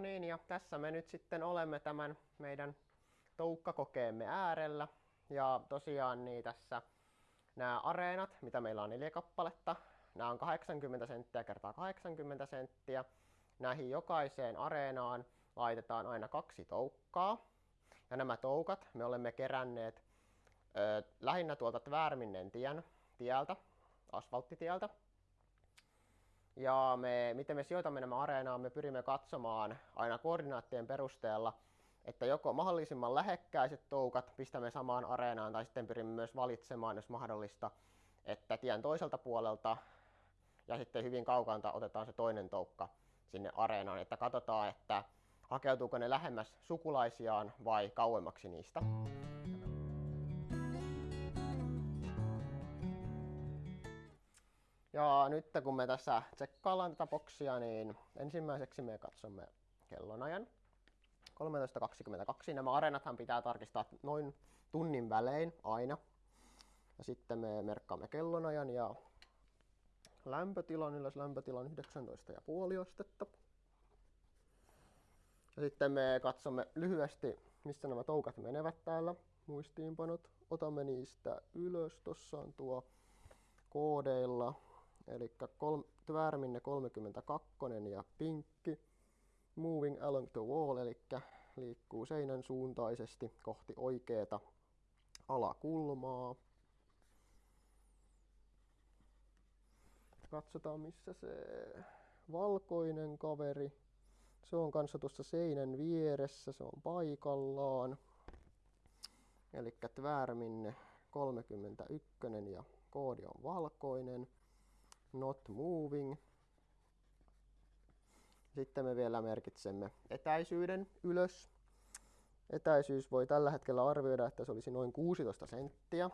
Niin, ja tässä me nyt sitten olemme tämän meidän toukkakokeemme äärellä. Ja tosiaan niin tässä nämä areenat, mitä meillä on neljä kappaletta, nämä on 80 senttiä kertaa 80 senttiä. Näihin jokaiseen areenaan laitetaan aina kaksi toukkaa. Ja nämä toukat me olemme keränneet ö, lähinnä tuolta Tvärminnen tien tieltä, asfalttitieltä. Ja me, miten me sijoitamme nämä areenaan, me pyrimme katsomaan aina koordinaattien perusteella, että joko mahdollisimman lähekkäiset toukat pistämme samaan areenaan tai sitten pyrimme myös valitsemaan, jos mahdollista, että tien toiselta puolelta ja sitten hyvin kaukalta otetaan se toinen toukka sinne areenaan, että katsotaan, että hakeutuuko ne lähemmäs sukulaisiaan vai kauemmaksi niistä. Ja nyt kun me tässä tsekkaillaan tätä boksia, niin ensimmäiseksi me katsomme kellonajan. 13.22. Nämä areenathan pitää tarkistaa noin tunnin välein aina. Ja sitten me merkkaamme kellonajan ja lämpötilan, ylös lämpötilan 19,5 astetta. Ja sitten me katsomme lyhyesti, missä nämä toukat menevät täällä, muistiinpanot. Otamme niistä ylös, tossa on tuo koodeilla, eli Tvärminne 32 ja pinkki. Moving along the wall, eli liikkuu seinän suuntaisesti kohti oikeeta alakulmaa. Katsotaan missä se valkoinen kaveri. Se on kanssa tuossa seinän vieressä, se on paikallaan. Eli Tvärminne 31 ja koodi on valkoinen. Not moving. Sitten me vielä merkitsemme etäisyyden ylös. Etäisyys voi tällä hetkellä arvioida, että se olisi noin 16 senttiä.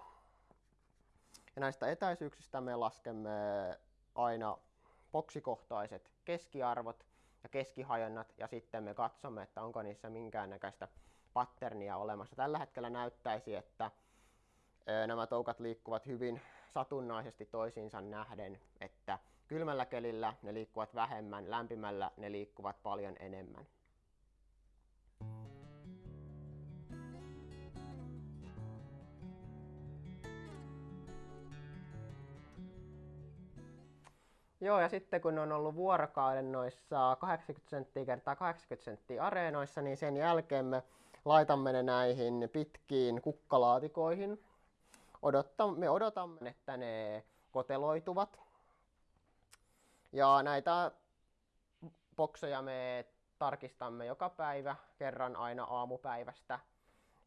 Ja näistä etäisyyksistä me laskemme aina boksikohtaiset keskiarvot ja keskihajonnat ja sitten me katsomme, että onko niissä minkäännäköistä patternia olemassa. Tällä hetkellä näyttäisi, että nämä toukat liikkuvat hyvin satunnaisesti toisiinsa nähden, että kylmällä kelillä ne liikkuvat vähemmän, lämpimällä ne liikkuvat paljon enemmän. Joo, ja sitten kun on ollut vuorokauden noissa 80 senttiä kertaa 80 senttiä areenoissa, niin sen jälkeen me laitamme ne näihin pitkiin kukkalaatikoihin. Odottamme, me odotamme, että ne koteloituvat. Ja näitä bokseja me tarkistamme joka päivä, kerran aina aamupäivästä.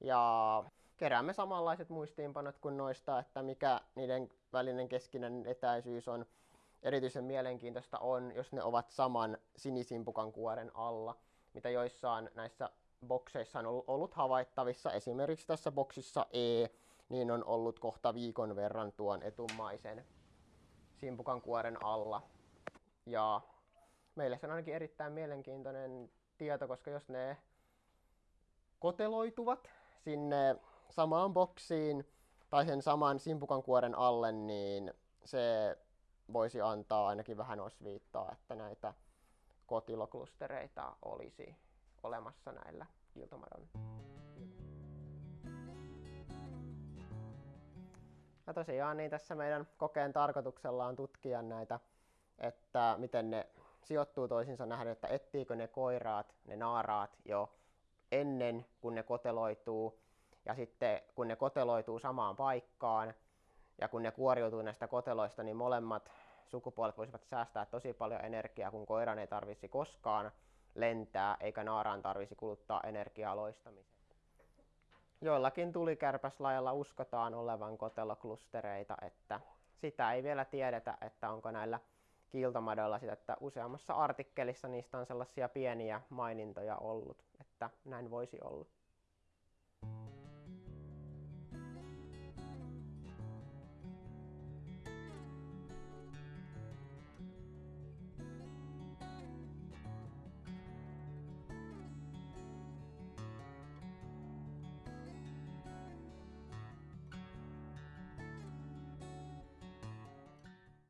Ja keräämme samanlaiset muistiinpanot kuin noista, että mikä niiden välinen keskinen etäisyys on erityisen mielenkiintoista on, jos ne ovat saman sinisimpukan kuoren alla, mitä joissain näissä bokseissa on ollut havaittavissa. Esimerkiksi tässä boksissa E, niin on ollut kohta viikon verran tuon etummaisen simpukan kuoren alla. Ja meille se on ainakin erittäin mielenkiintoinen tieto, koska jos ne koteloituvat sinne samaan boksiin tai sen saman simpukan kuoren alle, niin se voisi antaa ainakin vähän osviittaa, että näitä kotiloklustereita olisi olemassa näillä kiiltomadon. Ja tosiaan niin tässä meidän kokeen tarkoituksella on tutkia näitä, että miten ne sijoittuu toisiinsa nähden, että ettiikö ne koiraat, ne naaraat jo ennen kuin ne koteloituu ja sitten kun ne koteloituu samaan paikkaan, ja kun ne kuoriutuu näistä koteloista, niin molemmat sukupuolet voisivat säästää tosi paljon energiaa, kun koiran ei tarvisi koskaan lentää, eikä naaraan tarvisi kuluttaa energiaa loistamiseen. Joillakin tulikärpäslajalla uskotaan olevan koteloklustereita, että sitä ei vielä tiedetä, että onko näillä kiiltomadoilla sitä, että useammassa artikkelissa niistä on sellaisia pieniä mainintoja ollut, että näin voisi olla.